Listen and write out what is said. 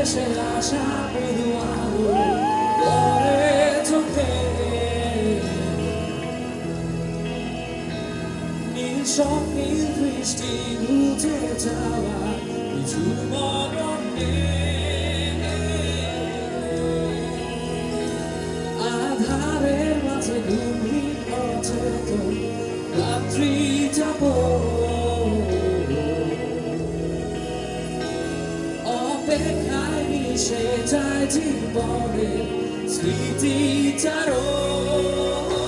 che se la sapevo cuore te mi sogni tristi non ti trova nessun modo najmilszej tajdy bory, z lity tarot.